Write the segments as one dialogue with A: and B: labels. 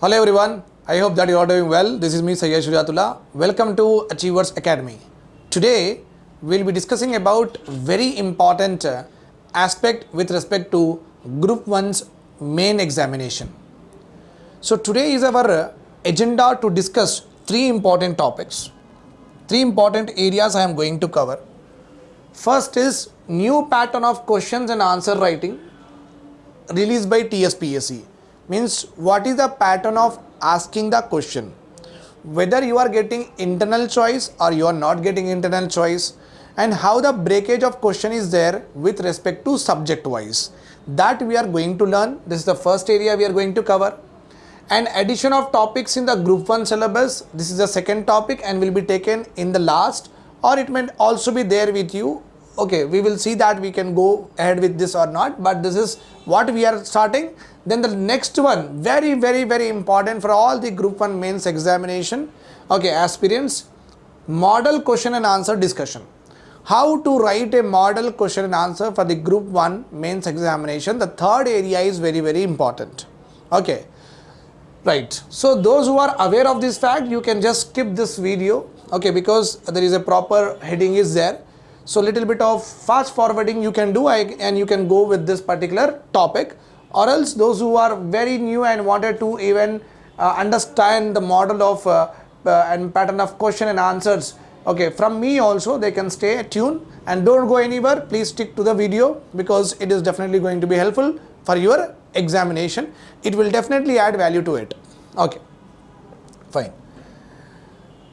A: Hello everyone, I hope that you are doing well. This is me Sayyid Shujatullah. Welcome to Achievers Academy. Today we'll be discussing about very important uh, aspect with respect to Group 1's main examination. So today is our uh, agenda to discuss three important topics. Three important areas I am going to cover. First is new pattern of questions and answer writing released by TSPSC means what is the pattern of asking the question? Whether you are getting internal choice or you are not getting internal choice and how the breakage of question is there with respect to subject wise. That we are going to learn. This is the first area we are going to cover. And addition of topics in the group 1 syllabus. This is the second topic and will be taken in the last or it may also be there with you. Okay we will see that we can go ahead with this or not but this is what we are starting then the next one very very very important for all the group 1 mains examination. Okay aspirants model question and answer discussion. How to write a model question and answer for the group 1 mains examination? The third area is very very important. Okay right. So those who are aware of this fact you can just skip this video. Okay because there is a proper heading is there. So little bit of fast forwarding you can do and you can go with this particular topic or else those who are very new and wanted to even uh, understand the model of uh, uh, and pattern of question and answers. Okay from me also they can stay tuned and don't go anywhere. Please stick to the video because it is definitely going to be helpful for your examination. It will definitely add value to it. Okay fine.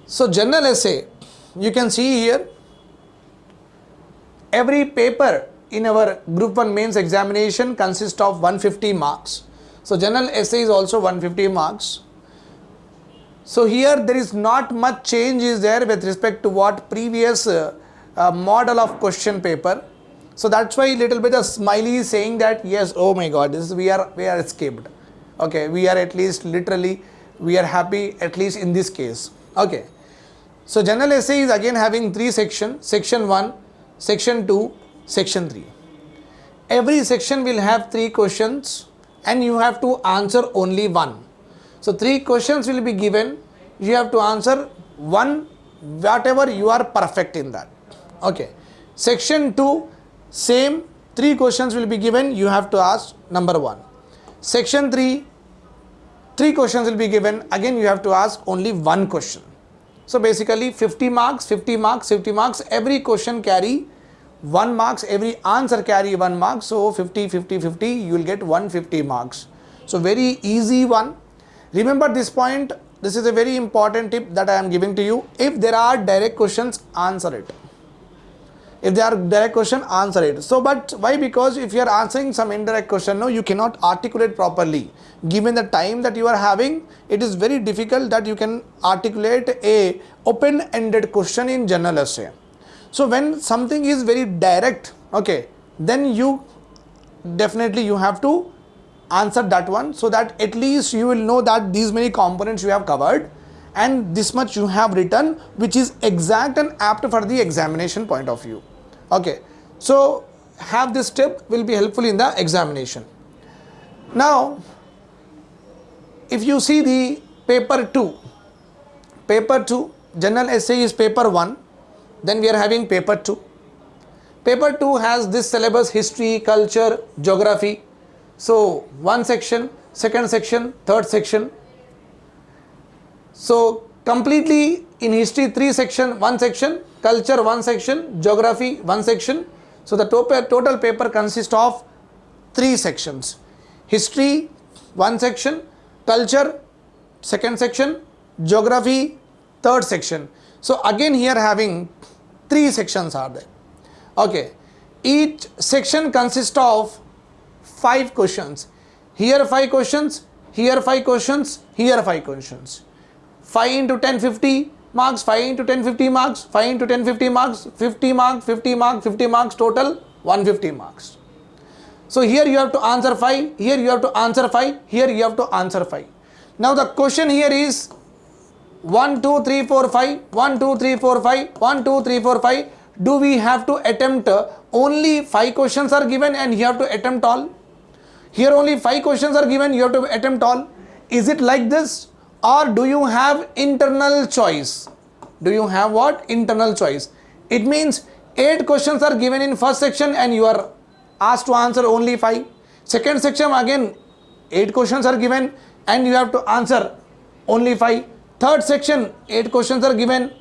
A: So general essay you can see here every paper in our group 1 mains examination consists of 150 marks. So general essay is also 150 marks. So here there is not much change is there with respect to what previous uh, uh, model of question paper. So that's why little bit of smiley is saying that yes oh my god this is we are we are escaped. Okay we are at least literally we are happy at least in this case. Okay. So general essay is again having three sections section 1 section 2, section 3. Every section will have three questions and you have to answer only one. So three questions will be given, you have to answer one whatever you are perfect in that. Okay. Section 2, same three questions will be given, you have to ask number 1. Section 3, three questions will be given, again you have to ask only one question. So basically 50 marks, 50 marks, 50 marks, every question carry 1 marks, every answer carry 1 mark. So 50, 50, 50, you will get 150 marks. So very easy one. Remember this point, this is a very important tip that I am giving to you. If there are direct questions, answer it if they are direct question answer it so but why because if you are answering some indirect question no you cannot articulate properly given the time that you are having it is very difficult that you can articulate a open ended question in general essay so when something is very direct okay then you definitely you have to answer that one so that at least you will know that these many components you have covered and this much you have written which is exact and apt for the examination point of view. Okay. So have this tip will be helpful in the examination. Now if you see the paper 2 paper 2 general essay is paper 1 then we are having paper 2 paper 2 has this syllabus history culture geography. So one section second section third section. So completely in history three section one section. Culture one section. Geography one section. So the total total paper consists of three sections. History one section. Culture second section. Geography third section. So again here having three sections are there. Okay. Each section consists of five questions. Here five questions here five questions here five questions. 5 into 10 50 marks 5 into 10 50 marks 5 into 10 50 marks 50 marks 50 marks 50 marks total 150 marks. So here you have to answer 5 here you have to answer 5 here you have to answer 5 now the question here is 1 2 3 4 5 1 2 3 4 5 1 2 3 4 5 do we have to attempt only 5 questions are given and you have to attempt all? Here only 5 questions are given you have to attempt all. Is it like this? Or do you have internal choice? Do you have what? Internal choice. It means eight questions are given in first section and you are asked to answer only five. Second section again eight questions are given and you have to answer only five third section eight questions are given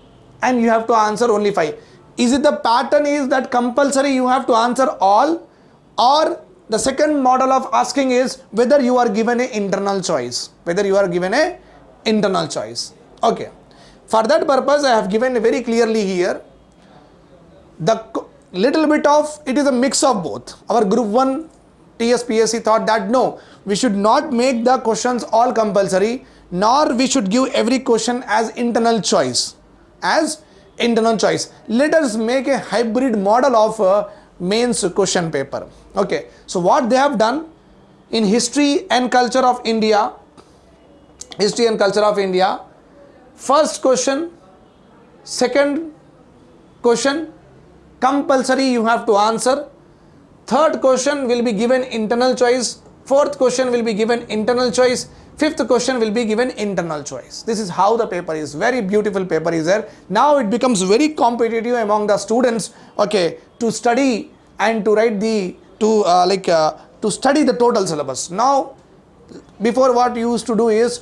A: and you have to answer only five. Is it the pattern is that compulsory you have to answer all? Or the second model of asking is whether you are given a internal choice whether you are given a internal choice. Okay. For that purpose i have given very clearly here the little bit of it is a mix of both. Our group 1 tspsc thought that no we should not make the questions all compulsory nor we should give every question as internal choice. As internal choice. Let us make a hybrid model of a mains question paper. Okay. So what they have done in history and culture of india history and culture of india first question second question compulsory you have to answer. Third question will be given internal choice fourth question will be given internal choice. Fifth question will be given internal choice. This is how the paper is. Very beautiful paper is there. Now it becomes very competitive among the students okay to study and to write the to uh, like uh, to study the total syllabus. Now before what you used to do is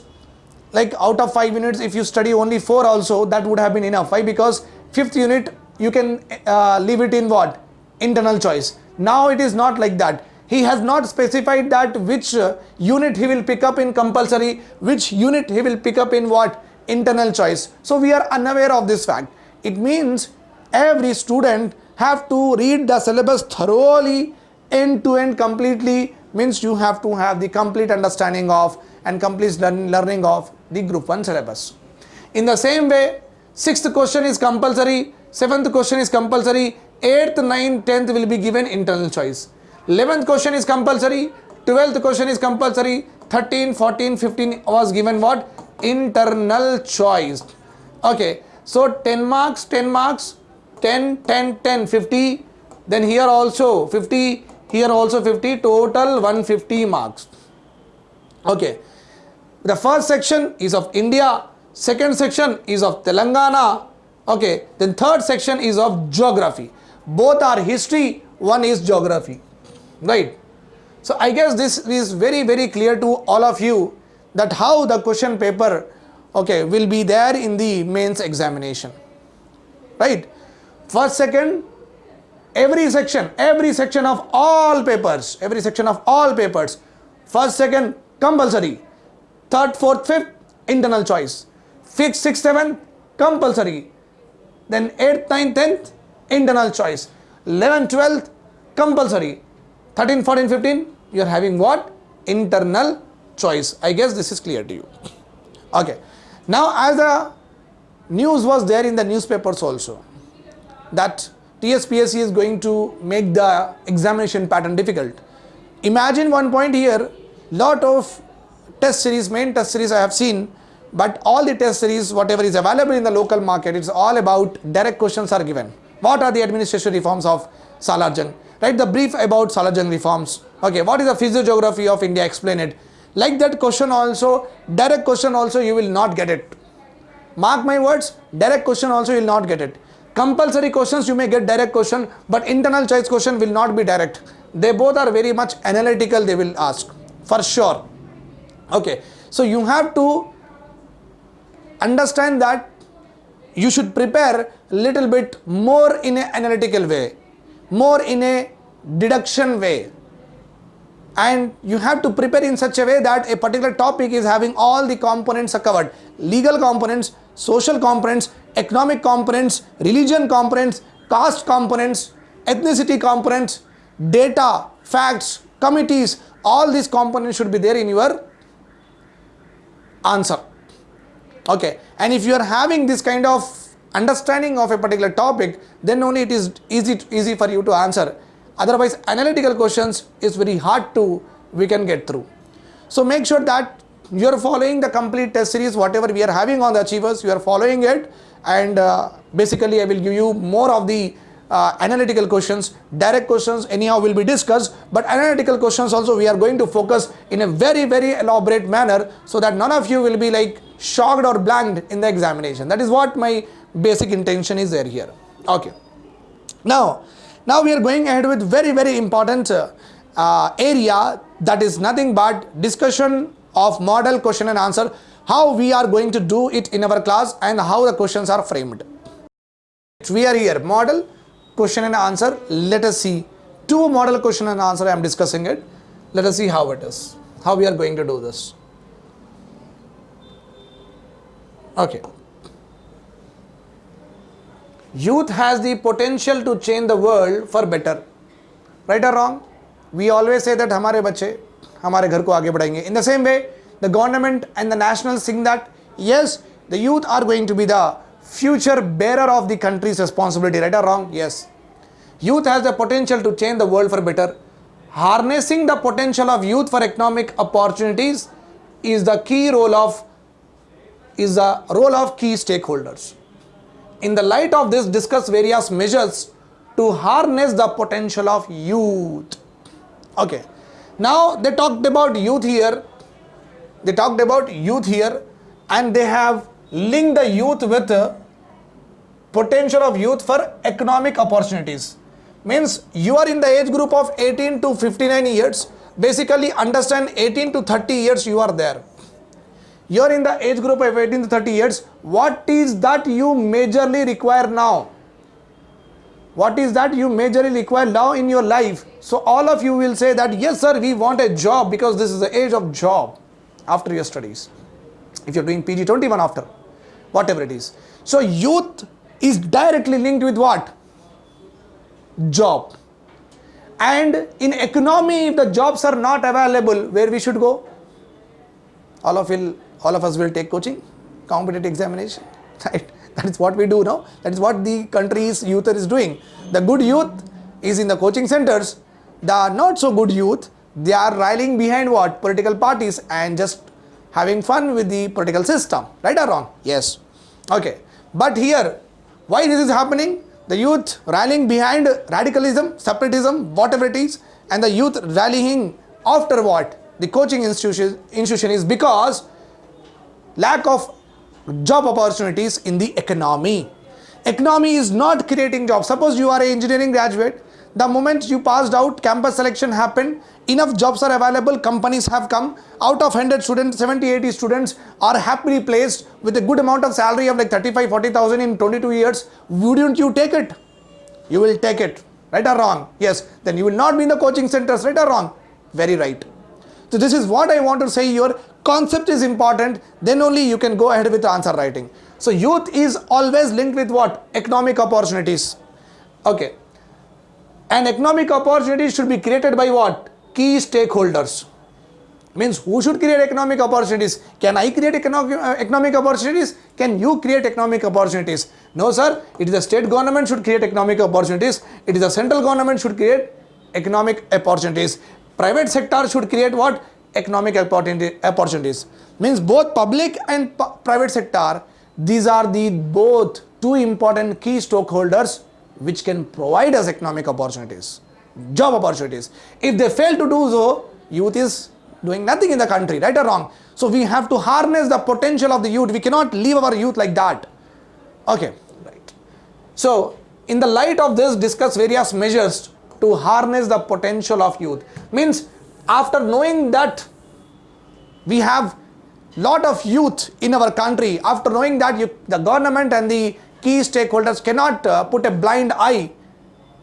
A: like out of 5 units if you study only 4 also that would have been enough. Why? Because fifth unit you can uh, leave it in what? Internal choice. Now it is not like that he has not specified that which uh, unit he will pick up in compulsory which unit he will pick up in what? Internal choice. So we are unaware of this fact. It means every student have to read the syllabus thoroughly end to end completely means you have to have the complete understanding of and complete learn, learning of the group 1 syllabus. In the same way sixth question is compulsory seventh question is compulsory 8th 9th 10th will be given internal choice 11th question is compulsory. 12th question is compulsory. 13 14 15 was given what? Internal choice. Okay so 10 marks 10 marks 10 10 10 50 then here also 50 here also 50 total 150 marks. Okay the first section is of india second section is of telangana. Okay then third section is of geography. Both are history one is geography right. So i guess this is very very clear to all of you that how the question paper okay will be there in the mains examination. Right. First second every section every section of all papers every section of all papers. First second compulsory. Third fourth fifth internal choice. Fifth sixth seventh compulsory. Then 8th 9th 10th internal choice. 11th 12th compulsory 13 14 15 you are having what? Internal choice. I guess this is clear to you. Okay. Now as the news was there in the newspapers also that tspsc is going to make the examination pattern difficult. Imagine one point here lot of test series main test series i have seen but all the test series whatever is available in the local market it's all about direct questions are given. What are the administration reforms of salarjung write the brief about Salarjung reforms. Okay, what is the physiography of India? Explain it. Like that question also, direct question also you will not get it. Mark my words, direct question also you will not get it. Compulsory questions you may get direct question, but internal choice question will not be direct. They both are very much analytical they will ask, for sure. Okay, so you have to understand that you should prepare little bit more in an analytical way more in a deduction way. And you have to prepare in such a way that a particular topic is having all the components are covered. Legal components social components economic components religion components caste components ethnicity components data facts committees all these components should be there in your answer. Okay. And if you are having this kind of understanding of a particular topic then only it is easy easy for you to answer. Otherwise analytical questions is very hard to we can get through. So make sure that you are following the complete test series whatever we are having on the achievers you are following it. And uh, basically i will give you more of the uh, analytical questions, direct questions anyhow will be discussed, but analytical questions also we are going to focus in a very very elaborate manner so that none of you will be like shocked or blanked in the examination. That is what my basic intention is there here. Okay. Now, now we are going ahead with very very important uh, uh, area that is nothing but discussion of model question and answer how we are going to do it in our class and how the questions are framed. We are here. Model question and answer. Let us see. Two model question and answer i am discussing it. Let us see how it is. How we are going to do this. Okay youth has the potential to change the world for better right or wrong we always say that हमारे बच्चे हमारे घर को आगे बढ़ाएंगे in the same way the government and the national think that yes the youth are going to be the future bearer of the country's responsibility right or wrong yes youth has the potential to change the world for better harnessing the potential of youth for economic opportunities is the key role of is the role of key stakeholders in the light of this discuss various measures to harness the potential of youth. Okay. Now they talked about youth here. They talked about youth here and they have linked the youth with uh, potential of youth for economic opportunities. Means you are in the age group of 18 to 59 years. Basically understand 18 to 30 years you are there you are in the age group of 18 to 30 years. What is that you majorly require now? What is that you majorly require now in your life? So all of you will say that yes sir we want a job because this is the age of job after your studies. If you're doing pg 21 after whatever it is. So youth is directly linked with what? Job. And in economy if the jobs are not available where we should go? All of will all of us will take coaching competitive examination. Right? That is what we do now. That is what the country's youth is doing. The good youth is in the coaching centers. The not so good youth they are rallying behind what? Political parties and just having fun with the political system. Right or wrong? Yes. Okay. But here why this is happening? The youth rallying behind radicalism separatism whatever it is and the youth rallying after what? The coaching institution, institution is because lack of job opportunities in the economy. Economy is not creating jobs. Suppose you are an engineering graduate, the moment you passed out, campus selection happened, enough jobs are available, companies have come, out of 100 students, 70, 80 students are happily placed with a good amount of salary of like 35, 40,000 in 22 years, wouldn't you take it? You will take it, right or wrong? Yes, then you will not be in the coaching centers, right or wrong? Very right. So this is what I want to say your concept is important then only you can go ahead with answer writing. So youth is always linked with what? Economic opportunities. Okay. And economic opportunities should be created by what? Key stakeholders. Means who should create economic opportunities? Can I create economic, uh, economic opportunities? Can you create economic opportunities? No sir, it is the state government should create economic opportunities. It is the central government should create economic opportunities private sector should create what? Economic opportunities. Means both public and private sector these are the both two important key stakeholders which can provide us economic opportunities job opportunities. If they fail to do so youth is doing nothing in the country right or wrong? So we have to harness the potential of the youth. We cannot leave our youth like that. Okay right. So in the light of this discuss various measures to harness the potential of youth. Means after knowing that we have lot of youth in our country after knowing that you, the government and the key stakeholders cannot uh, put a blind eye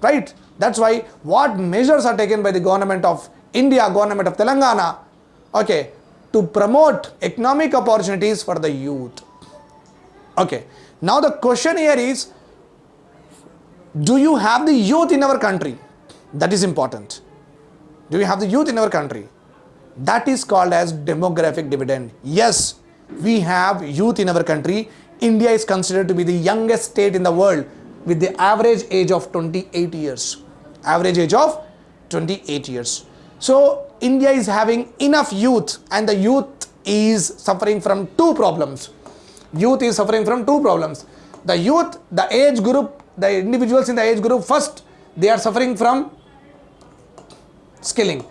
A: right? That's why what measures are taken by the government of india government of telangana okay to promote economic opportunities for the youth. Okay now the question here is do you have the youth in our country that is important. Do we have the youth in our country? That is called as demographic dividend. Yes, we have youth in our country. India is considered to be the youngest state in the world with the average age of 28 years. Average age of 28 years. So India is having enough youth and the youth is suffering from two problems. Youth is suffering from two problems. The youth, the age group the individuals in the age group first they are suffering from skilling.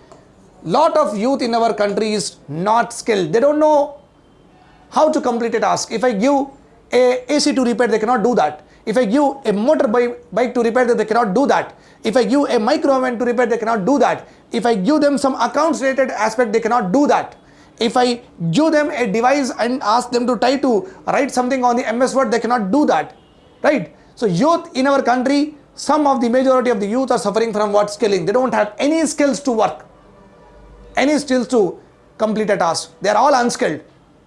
A: Lot of youth in our country is not skilled. They don't know how to complete a task. If i give a ac to repair they cannot do that. If i give a motor bike, to repair they cannot do that. If i give a micro oven to repair they cannot do that. If i give them some accounts related aspect they cannot do that. If i give them a device and ask them to try to write something on the ms word they cannot do that. Right? So youth in our country some of the majority of the youth are suffering from what? Skilling they don't have any skills to work. Any skills to complete a task. They are all unskilled.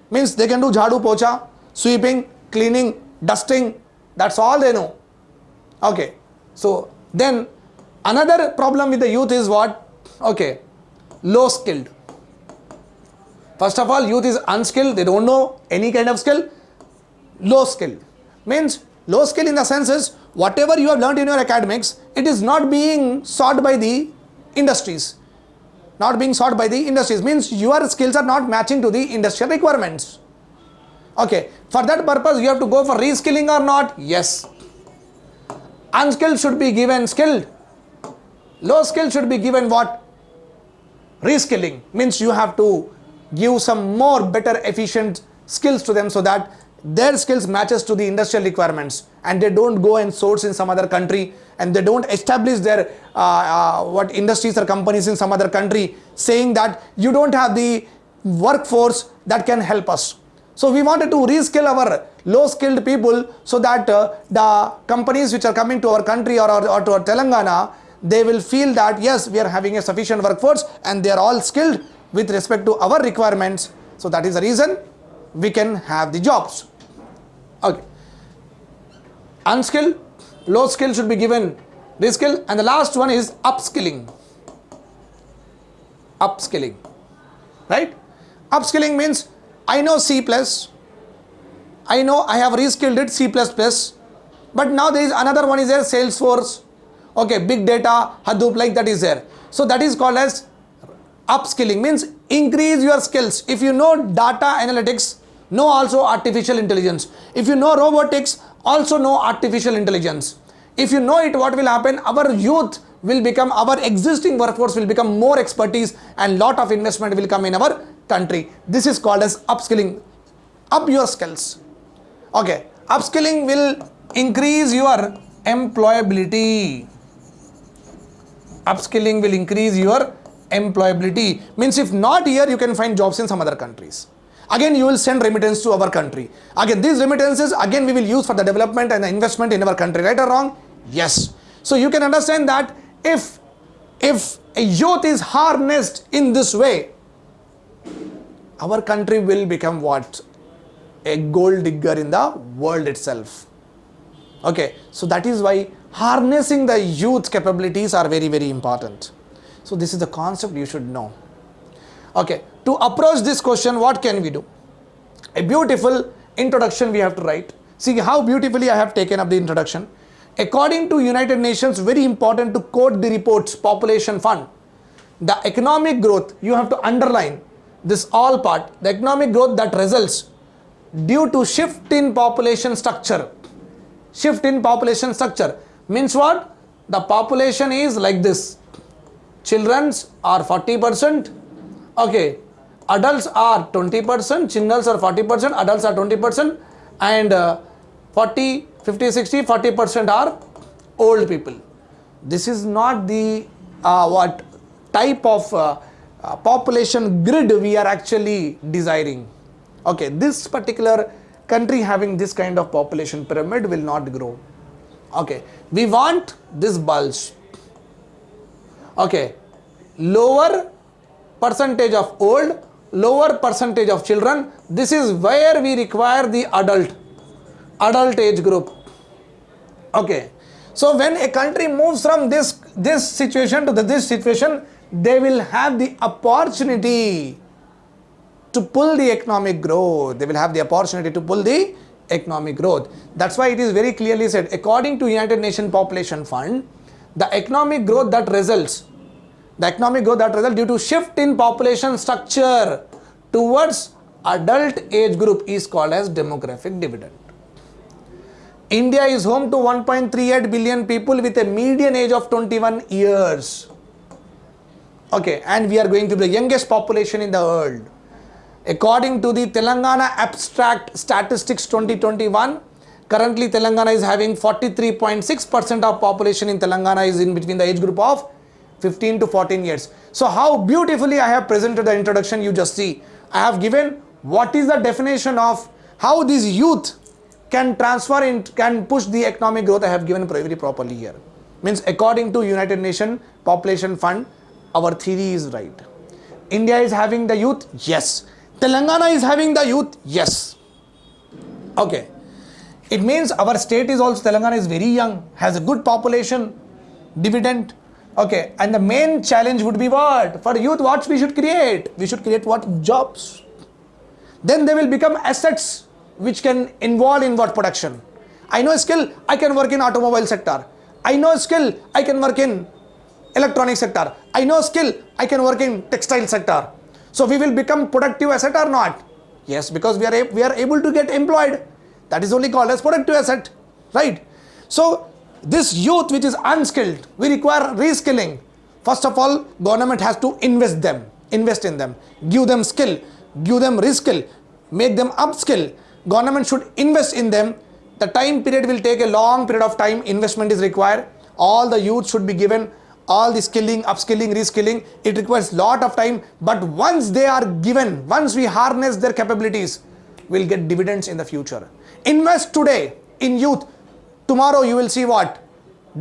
A: Means they can do jhadu pocha sweeping cleaning dusting. That's all they know. Okay. So then another problem with the youth is what? Okay. Low skilled. First of all youth is unskilled. They don't know any kind of skill. Low skilled. Means low skill in the sense is whatever you have learned in your academics it is not being sought by the industries. Not being sought by the industries means your skills are not matching to the industrial requirements. Okay for that purpose you have to go for reskilling or not? Yes. Unskilled should be given skilled low skill should be given what? Reskilling means you have to give some more better efficient skills to them so that their skills matches to the industrial requirements and they don't go and source in some other country and they don't establish their uh, uh, what industries or companies in some other country saying that you don't have the workforce that can help us. So we wanted to reskill our low skilled people so that uh, the companies which are coming to our country or, or, or to our Telangana they will feel that yes we are having a sufficient workforce and they are all skilled with respect to our requirements. So that is the reason we can have the jobs okay. Unskilled low skill should be given reskill and the last one is upskilling. Upskilling. Right? Upskilling means i know c plus i know i have reskilled it c plus plus but now there is another one is there salesforce. Okay big data hadoop like that is there. So that is called as upskilling. Means increase your skills. If you know data analytics know also artificial intelligence. If you know robotics also know artificial intelligence. If you know it what will happen? Our youth will become our existing workforce will become more expertise and lot of investment will come in our country. This is called as upskilling. Up your skills. Okay. Upskilling will increase your employability. Upskilling will increase your employability. Means if not here you can find jobs in some other countries again you will send remittance to our country. Again these remittances again we will use for the development and the investment in our country. Right or wrong? Yes. So you can understand that if if a youth is harnessed in this way our country will become what? A gold digger in the world itself. Okay. So that is why harnessing the youth capabilities are very very important. So this is the concept you should know. Okay to approach this question what can we do? A beautiful introduction we have to write. See how beautifully i have taken up the introduction. According to united nations very important to quote the reports population fund the economic growth you have to underline this all part. The economic growth that results due to shift in population structure. Shift in population structure means what? The population is like this. Children's are 40 percent. Okay adults are 20 percent children are 40 percent adults are 20 percent and uh, 40 50 60 40 percent are old people. This is not the uh, what type of uh, uh, population grid we are actually desiring. Okay this particular country having this kind of population pyramid will not grow. Okay we want this bulge. Okay lower percentage of old lower percentage of children. This is where we require the adult adult age group. Okay. So when a country moves from this this situation to the, this situation they will have the opportunity to pull the economic growth. They will have the opportunity to pull the economic growth. That's why it is very clearly said, according to United Nations Population Fund, the economic growth that results, the economic growth that results due to shift in population structure towards adult age group is called as demographic dividend. India is home to 1.38 billion people with a median age of 21 years. Okay, and we are going to be the youngest population in the world. According to the Telangana Abstract Statistics 2021, currently Telangana is having 43.6% of population in Telangana is in between the age group of 15 to 14 years. So how beautifully I have presented the introduction you just see. I have given what is the definition of how this youth can transfer in can push the economic growth I have given very properly here. Means according to United Nations Population Fund, our theory is right. India is having the youth, yes. Telangana is having the youth, yes. Okay. It means our state is also Telangana is very young, has a good population, dividend. Okay, and the main challenge would be what? For youth, what we should create? We should create what? Jobs. Then they will become assets which can involve in what production. I know skill, I can work in automobile sector. I know skill, I can work in electronic sector. I know skill, I can work in textile sector. So we will become productive asset or not? Yes, because we are, we are able to get employed. That is only called as productive asset, right? So this youth which is unskilled, we require reskilling. First of all, government has to invest them, invest in them, give them skill, give them reskill, make them upskill. Government should invest in them. The time period will take a long period of time, investment is required. All the youth should be given all the skilling, upskilling, reskilling. It requires lot of time. But once they are given, once we harness their capabilities, we'll get dividends in the future. Invest today in youth. Tomorrow you will see what?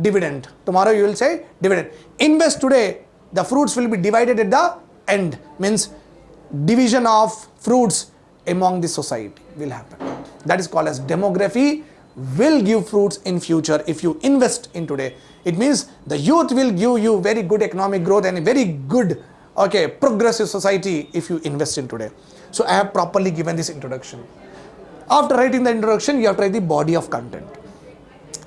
A: Dividend. Tomorrow you will say dividend. Invest today. The fruits will be divided at the end. Means division of fruits among the society will happen. That is called as demography will give fruits in future if you invest in today. It means the youth will give you very good economic growth and a very good okay progressive society if you invest in today. So I have properly given this introduction. After writing the introduction, you have to write the body of content.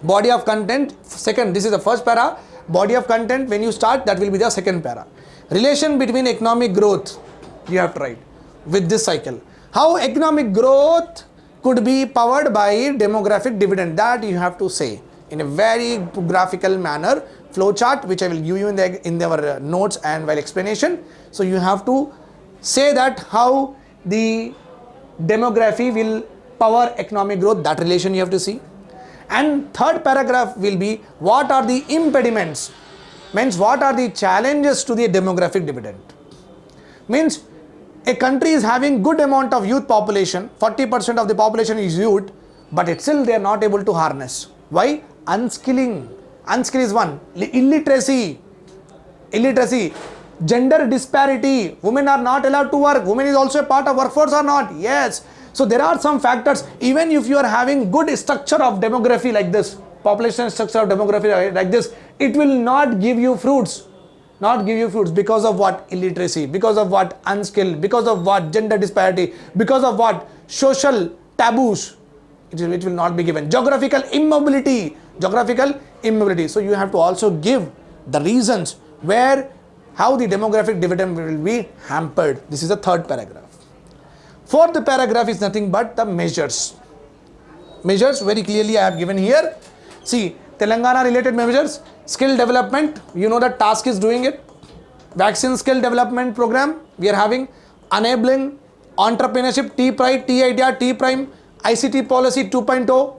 A: Body of content, second, this is the first para. Body of content, when you start, that will be the second para. Relation between economic growth, you have to write with this cycle. How economic growth could be powered by demographic dividend that you have to say in a very graphical manner flow chart which I will give you in the in our uh, notes and while explanation so you have to say that how the demography will power economic growth that relation you have to see and third paragraph will be what are the impediments? Means what are the challenges to the demographic dividend? Means a country is having good amount of youth population 40% of the population is youth but it's still they are not able to harness. Why? Unskilling. Unskill is one. Illiteracy. Illiteracy. Gender disparity. Women are not allowed to work. Women is also a part of workforce or not? Yes so there are some factors even if you are having good structure of demography like this population structure of demography like this it will not give you fruits not give you fruits because of what illiteracy because of what unskilled because of what gender disparity because of what social taboos it will, it will not be given. Geographical immobility geographical immobility. So you have to also give the reasons where how the demographic dividend will be hampered. This is the third paragraph fourth paragraph is nothing but the measures. Measures very clearly i have given here. See telangana related measures skill development you know that task is doing it. Vaccine skill development program we are having. Enabling entrepreneurship t pride t idea t prime ict policy 2.0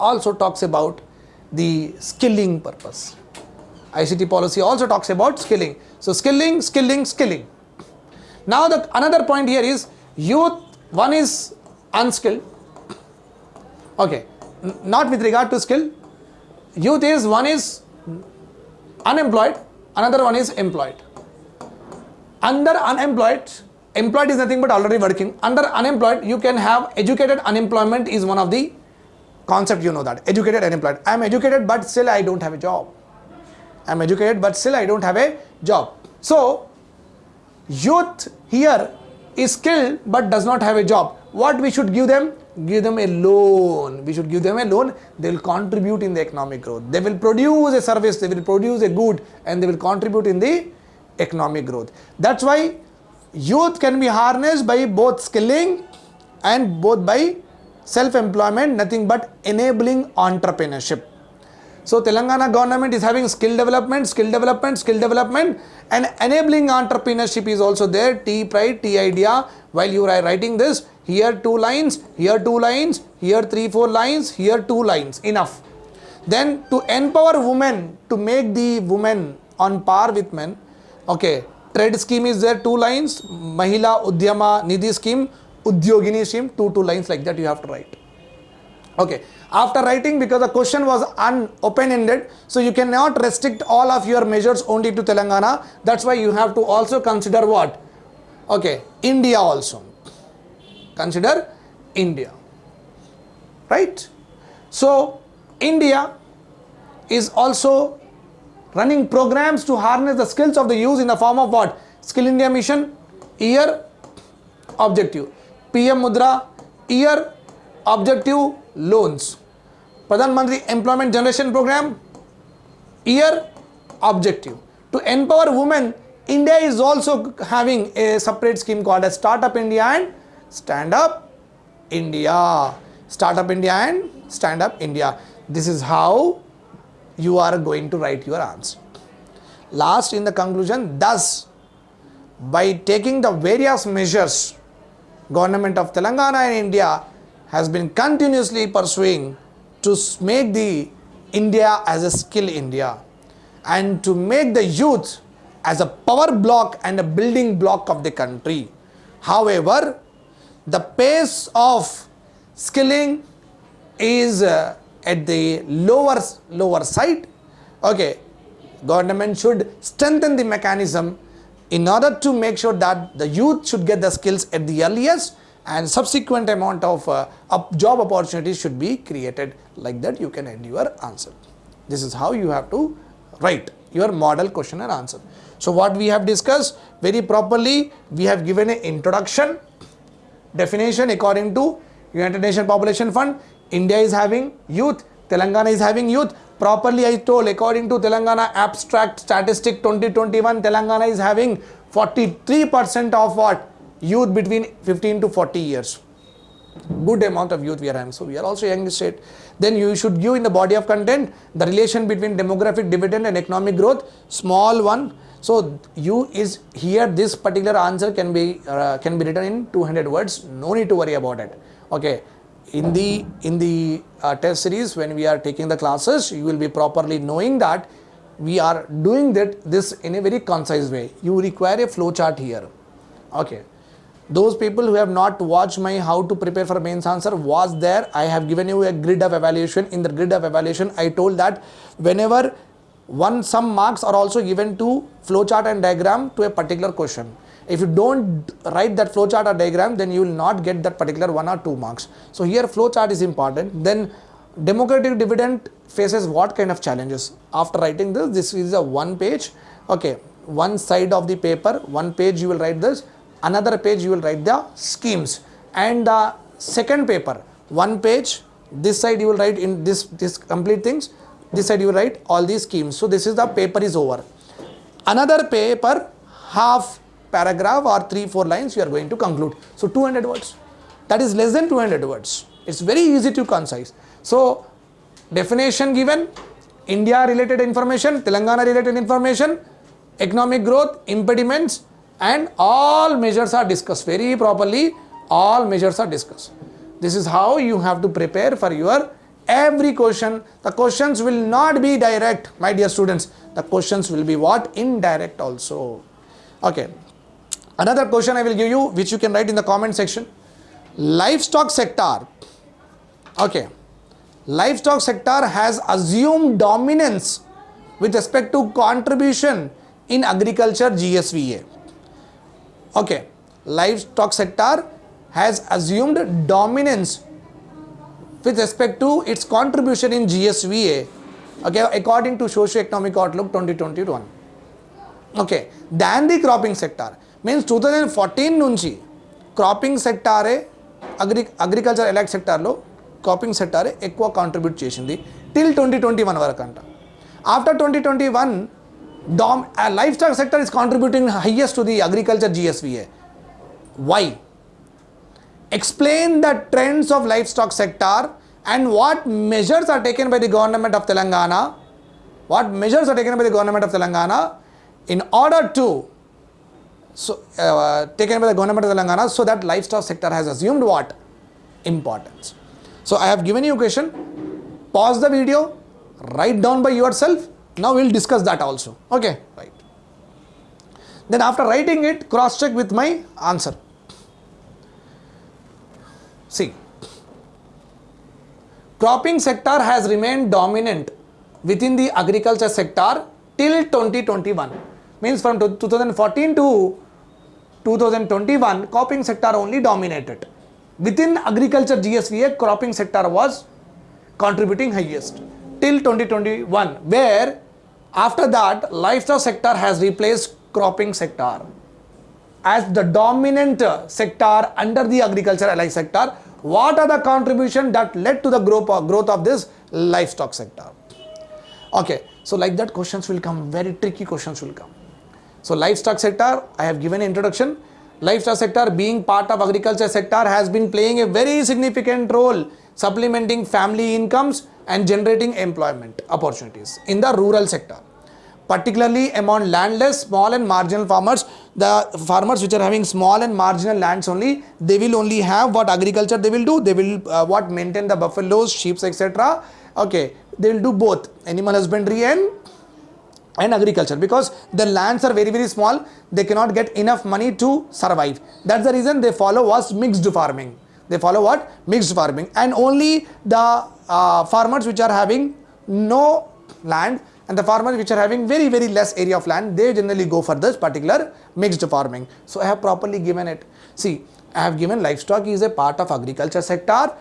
A: also talks about the skilling purpose. Ict policy also talks about skilling. So skilling skilling skilling. Now the another point here is youth one is unskilled. Okay not with regard to skill. Youth is one is unemployed another one is employed. Under unemployed employed is nothing but already working. Under unemployed you can have educated unemployment is one of the concept you know that. Educated unemployed i am educated but still i don't have a job. I am educated but still i don't have a job. So youth here is skilled but does not have a job. What we should give them? Give them a loan. We should give them a loan. They will contribute in the economic growth. They will produce a service. They will produce a good and they will contribute in the economic growth. That's why youth can be harnessed by both skilling and both by self-employment, nothing but enabling entrepreneurship. So Telangana government is having skill development, skill development, skill development and enabling entrepreneurship is also there. T pride, T idea. While you are writing this, here two lines, here two lines, here three, four lines, here two lines, enough. Then to empower women, to make the women on par with men, okay, trade scheme is there, two lines, Mahila Udyama Nidhi scheme, Udyogini scheme, two, two lines like that you have to write. Okay, after writing because the question was un open-ended, so you cannot restrict all of your measures only to Telangana. That's why you have to also consider what? Okay, India also. Consider India. Right? So, India is also running programs to harness the skills of the youth in the form of what? Skill India Mission, year, objective. PM Mudra, year, objective, loans. Pradhan Mantri Employment Generation Program, year, objective. To empower women, India is also having a separate scheme called as Startup India and Stand Up India. Startup India and Stand Up India. This is how you are going to write your answer. Last in the conclusion, thus by taking the various measures, government of Telangana and India has been continuously pursuing to make the India as a skill India and to make the youth as a power block and a building block of the country. However, the pace of skilling is uh, at the lower lower side okay government should strengthen the mechanism in order to make sure that the youth should get the skills at the earliest and subsequent amount of uh, up- job opportunities should be created. Like that you can end your answer. This is how you have to write your model question and answer. So what we have discussed very properly we have given an introduction. Definition according to United Nations Population Fund, India is having youth, Telangana is having youth. Properly I told according to Telangana abstract statistic 2021, Telangana is having 43% of what? Youth between 15 to 40 years. Good amount of youth we are having. So we are also young state. Then you should give in the body of content the relation between demographic dividend and economic growth. Small one. So you is here. This particular answer can be uh, can be written in 200 words. No need to worry about it. Okay. In the in the uh, test series when we are taking the classes, you will be properly knowing that we are doing that this in a very concise way. You require a flow chart here. Okay those people who have not watched my how to prepare for mains answer was there. I have given you a grid of evaluation. In the grid of evaluation i told that whenever one some marks are also given to flowchart and diagram to a particular question. If you don't write that flowchart or diagram then you will not get that particular one or two marks. So here flowchart is important. Then demographic dividend faces what kind of challenges? After writing this this is a one page. Okay one side of the paper one page you will write this another page you will write the schemes. And the second paper one page this side you will write in this this complete things. This side you will write all these schemes. So this is the paper is over. Another paper half paragraph or three four lines you are going to conclude. So 200 words. That is less than 200 words. It's very easy to concise. So definition given india related information telangana related information economic growth impediments and all measures are discussed very properly. All measures are discussed. This is how you have to prepare for your every question. The questions will not be direct my dear students. The questions will be what? Indirect also. Okay. Another question i will give you which you can write in the comment section. Livestock sector. Okay. Livestock sector has assumed dominance with respect to contribution in agriculture gsva okay livestock sector has assumed dominance with respect to its contribution in gsva okay according to socio-economic outlook 2021 okay then the cropping sector means two thousand fourteen నుంచి cropping సెక్టారే agri agriculture ఎలాక్ట్ సెక్టార్లో cropping సెక్టారే ఎక్కువ contribute చేసింది till twenty twenty one వరకు అంట after twenty twenty one Dom uh, livestock sector is contributing highest to the agriculture GSVA. Why? Explain the trends of livestock sector and what measures are taken by the government of Telangana. What measures are taken by the government of Telangana in order to so uh, taken by the government of Telangana so that livestock sector has assumed what importance. So I have given you a question. Pause the video. Write down by yourself now we'll discuss that also. Okay, right. Then after writing it, cross check with my answer. See, cropping sector has remained dominant within the agriculture sector till 2021. Means from 2014 to 2021, cropping sector only dominated. Within agriculture GSVA, cropping sector was contributing highest till 2021, where after that, livestock sector has replaced cropping sector as the dominant sector under the agriculture allied sector. What are the contribution that led to the growth of, growth of this livestock sector? Okay, so like that questions will come, very tricky questions will come. So livestock sector, I have given introduction. Livestock sector being part of agriculture sector has been playing a very significant role supplementing family incomes and generating employment opportunities in the rural sector. Particularly among landless small and marginal farmers the farmers which are having small and marginal lands only they will only have what agriculture they will do. They will uh, what maintain the buffaloes sheep etc okay they will do both animal husbandry and and agriculture because the lands are very very small. They cannot get enough money to survive. That's the reason they follow was mixed farming they follow what? Mixed farming. And only the uh, farmers which are having no land and the farmers which are having very very less area of land they generally go for this particular mixed farming. So i have properly given it. See i have given livestock is a part of agriculture sector.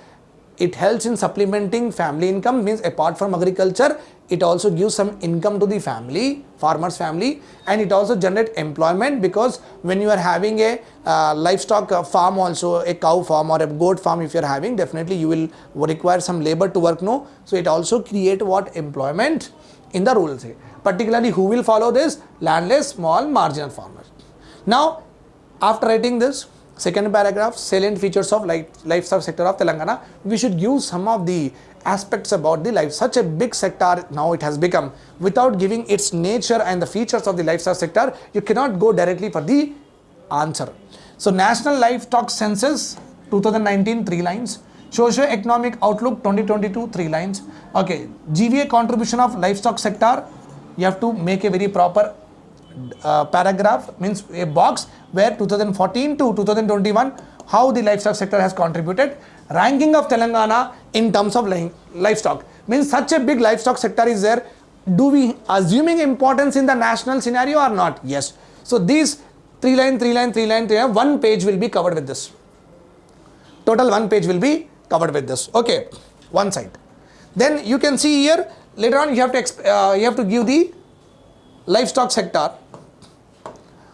A: It helps in supplementing family income means apart from agriculture it also gives some income to the family farmers family and it also generate employment because when you are having a uh, livestock uh, farm also a cow farm or a goat farm if you are having definitely you will require some labor to work no so it also create what employment in the rural sector. Particularly who will follow this? Landless, small, marginal farmers. Now, after writing this, second paragraph, salient features of life, livestock sector of Telangana, we should give some of the aspects about the life. Such a big sector now it has become. Without giving its nature and the features of the livestock sector, you cannot go directly for the answer. So, National Livestock Census 2019, three lines. Socio-economic outlook 2022, three lines. Okay, GVA contribution of livestock sector, you have to make a very proper uh, paragraph, means a box where 2014 to 2021, how the livestock sector has contributed. Ranking of Telangana in terms of livestock, means such a big livestock sector is there. Do we assuming importance in the national scenario or not? Yes. So these three line, three line, three line, three line, one page will be covered with this. Total one page will be covered with this okay one side then you can see here later on you have to uh, you have to give the livestock sector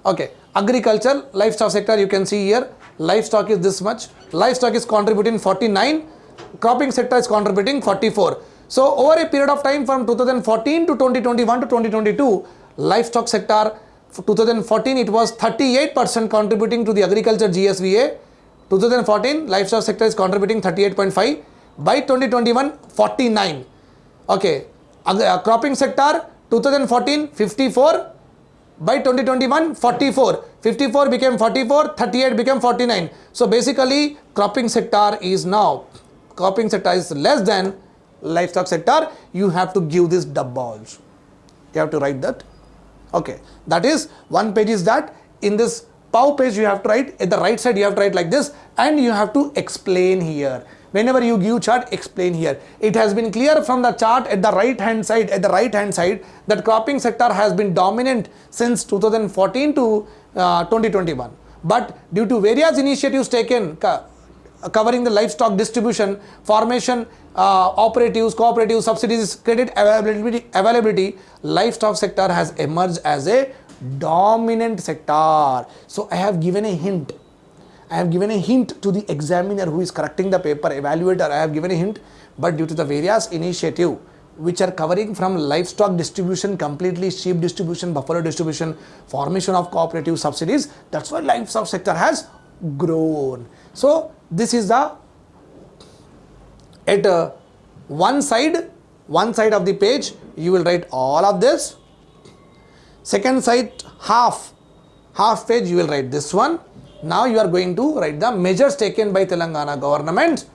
A: okay agriculture livestock sector you can see here. Livestock is this much. Livestock is contributing 49 cropping sector is contributing 44 so over a period of time from 2014 to 2021 to 2022 livestock sector 2014 it was 38 percent contributing to the agriculture gsva 2014 livestock sector is contributing 38.5 by 2021 49 okay uh, cropping sector 2014 54 by 2021 44 54 became 44 38 became 49 so basically cropping sector is now. Cropping sector is less than livestock sector. You have to give this double also you have to write that. Okay. That is one page is that. In this POW page you have to write. At the right side you have to write like this. And you have to explain here whenever you give chart explain here it has been clear from the chart at the right hand side at the right hand side that cropping sector has been dominant since 2014 to uh, 2021 but due to various initiatives taken covering the livestock distribution formation uh, operatives cooperatives subsidies credit availability availability livestock sector has emerged as a dominant sector. So I have given a hint. I have given a hint to the examiner who is correcting the paper, evaluator, I have given a hint, but due to the various initiative which are covering from livestock distribution, completely sheep distribution, buffalo distribution, formation of cooperative subsidies, that's why livestock sector has grown. So this is the at uh, one side one side of the page you will write all of this. Second side half half page you will write this one now you are going to write the measures taken by telangana government.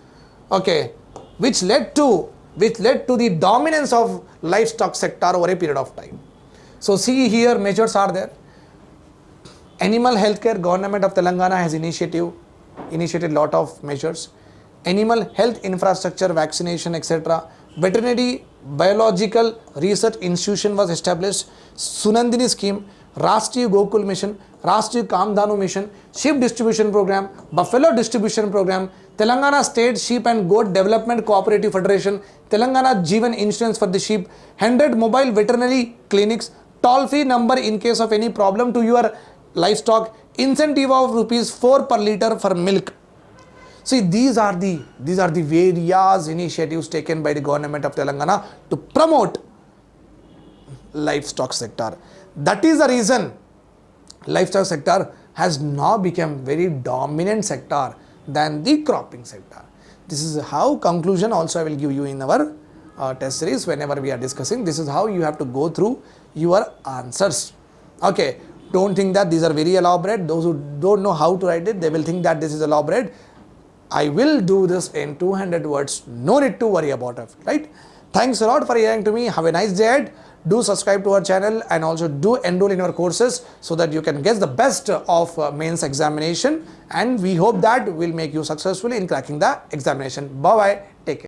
A: Okay. Which led to which led to the dominance of livestock sector over a period of time. So see here measures are there. Animal healthcare government of telangana has initiative initiated lot of measures. Animal health infrastructure vaccination etc veterinary biological research institution was established. Sunandini scheme rashtriya gokul mission rashtriya kamdhenu mission sheep distribution program buffalo distribution program telangana state sheep and goat development cooperative federation telangana jeevan insurance for the sheep 100 mobile veterinary clinics toll free number in case of any problem to your livestock incentive of rupees 4 per liter for milk See, these are the these are the various initiatives taken by the government of Telangana to promote livestock sector. That is the reason livestock sector has now become very dominant sector than the cropping sector. This is how conclusion also I will give you in our uh, test series whenever we are discussing. This is how you have to go through your answers. Okay, don't think that these are very elaborate. Those who don't know how to write it, they will think that this is elaborate. I will do this in 200 words. No need to worry about it, right? Thanks a lot for hearing to me. Have a nice day. Do subscribe to our channel and also do enroll in our courses so that you can get the best of uh, mains examination and we hope that will make you successful in cracking the examination. Bye bye. Take care.